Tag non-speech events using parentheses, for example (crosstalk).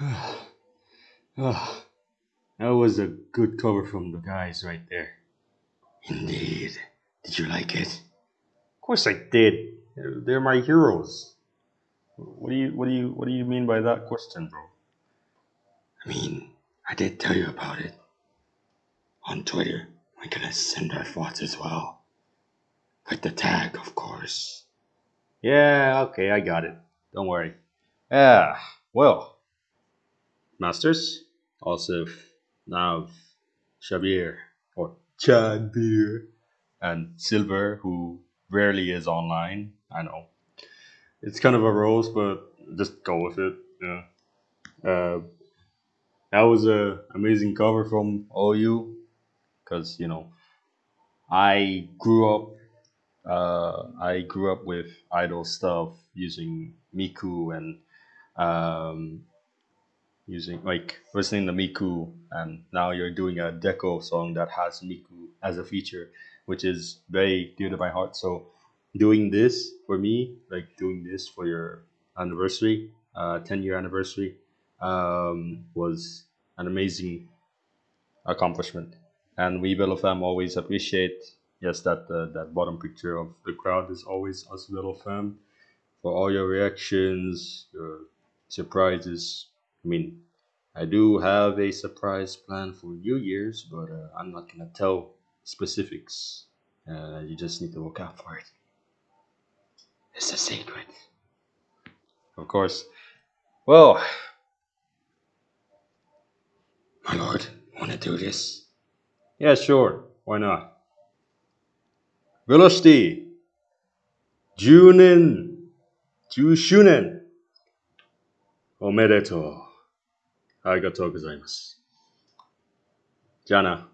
oh, (sighs) that was a good cover from the guys right there. Indeed. Did you like it? Of course I did. They're, they're my heroes. What do you what do you what do you mean by that question, bro? I mean, I did tell you about it. On Twitter, we're gonna send our thoughts as well. With the tag, of course. Yeah, okay, I got it. Don't worry. Yeah, well, Masters, also Nav, Shabir, or Chad Beer, and Silver, who rarely is online. I know. It's kind of a rose, but just go with it. Yeah. Uh, that was a amazing cover from all you, because you know, I grew up. Uh, I grew up with idol stuff using Miku and um, using like listening to Miku, and now you're doing a Deco song that has Miku as a feature, which is very dear to my heart. So doing this for me, like doing this for your anniversary, uh, 10 year anniversary, um, was an amazing accomplishment. And we Little Fam always appreciate, yes, that uh, that bottom picture of the crowd is always us Little Fam for all your reactions, your surprises. I mean, I do have a surprise plan for New Year's, but uh, I'm not gonna tell specifics. Uh, you just need to look out for it. It's a secret. Of course. Well, My lord, wanna do this? yeah, sure. Why not? Velocity. Junin. Jushunen. ありがとうございます。じゃあな。